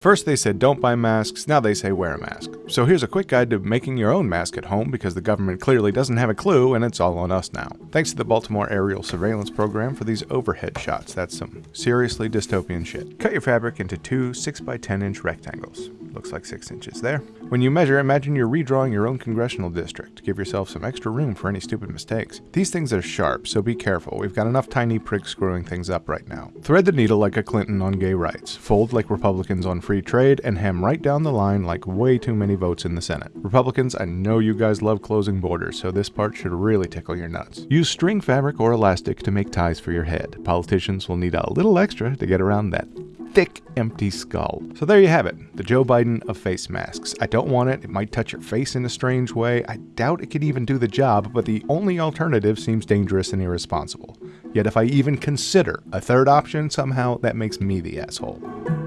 First they said don't buy masks, now they say wear a mask. So here's a quick guide to making your own mask at home because the government clearly doesn't have a clue and it's all on us now. Thanks to the Baltimore Aerial Surveillance Program for these overhead shots, that's some seriously dystopian shit. Cut your fabric into two 6x10 inch rectangles. Looks like 6 inches there. When you measure, imagine you're redrawing your own congressional district. Give yourself some extra room for any stupid mistakes. These things are sharp, so be careful. We've got enough tiny pricks screwing things up right now. Thread the needle like a Clinton on gay rights. Fold like Republicans on free trade and hem right down the line like way too many votes in the Senate. Republicans, I know you guys love closing borders, so this part should really tickle your nuts. Use string fabric or elastic to make ties for your head. Politicians will need a little extra to get around that thick, empty skull. So there you have it, the Joe Biden of face masks. I don't want it, it might touch your face in a strange way. I doubt it could even do the job, but the only alternative seems dangerous and irresponsible. Yet if I even consider a third option, somehow that makes me the asshole.